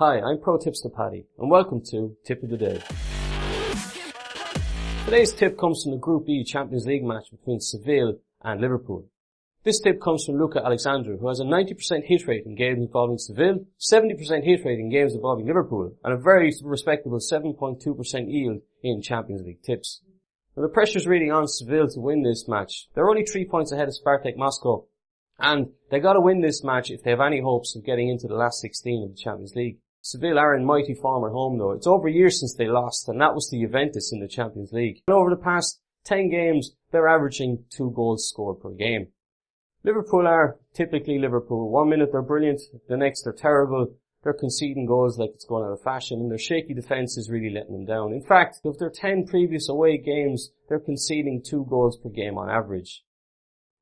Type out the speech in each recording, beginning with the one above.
Hi, I'm Pro Tipster Paddy, and welcome to Tip of the Day. Today's tip comes from the Group E Champions League match between Seville and Liverpool. This tip comes from Luca Alexandru, who has a 90% hit rate in games involving Seville, 70% hit rate in games involving Liverpool, and a very respectable 7.2% yield in Champions League tips. Now the pressure's really on Seville to win this match. They're only three points ahead of Spartak Moscow, and they gotta win this match if they have any hopes of getting into the last 16 of the Champions League. Seville are in mighty form at home though. It's over a year since they lost, and that was to Juventus in the Champions League. And over the past 10 games, they're averaging two goals scored per game. Liverpool are typically Liverpool. One minute they're brilliant, the next they're terrible. They're conceding goals like it's going out of fashion, and their shaky defence is really letting them down. In fact, of their 10 previous away games, they're conceding two goals per game on average.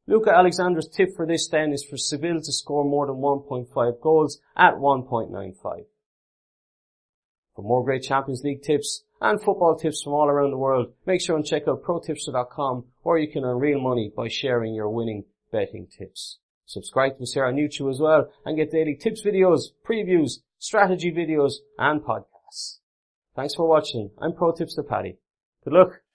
Luca Alexander's tip for this then is for Seville to score more than 1.5 goals at 1.95. For more great Champions League tips and football tips from all around the world, make sure and check out protipster.com or you can earn real money by sharing your winning betting tips. Subscribe to us here on YouTube as well and get daily tips videos, previews, strategy videos and podcasts. Thanks for watching. I'm Pro Tipster Paddy. Good luck.